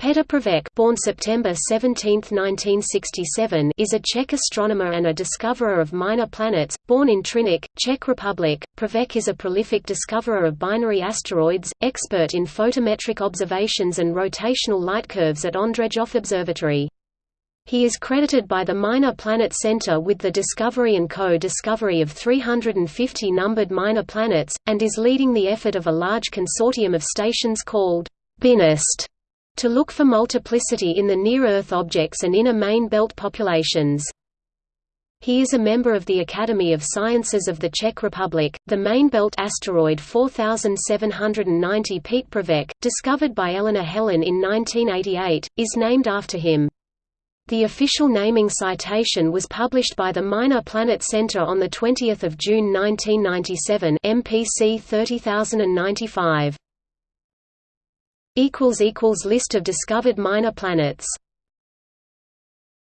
Petr Pravec born September 17, 1967, is a Czech astronomer and a discoverer of minor planets, born in Třinec, Czech Republic. Pravec is a prolific discoverer of binary asteroids, expert in photometric observations and rotational light curves at Ondřejov Observatory. He is credited by the Minor Planet Center with the discovery and co-discovery of 350 numbered minor planets, and is leading the effort of a large consortium of stations called BINAST to look for multiplicity in the near-Earth objects and inner main belt populations. He is a member of the Academy of Sciences of the Czech Republic. The main belt asteroid 4790 Petrpravec, discovered by Eleanor Helin in 1988, is named after him. The official naming citation was published by the Minor Planet Center on 20 June 1997 MPC 30095. List of discovered minor planets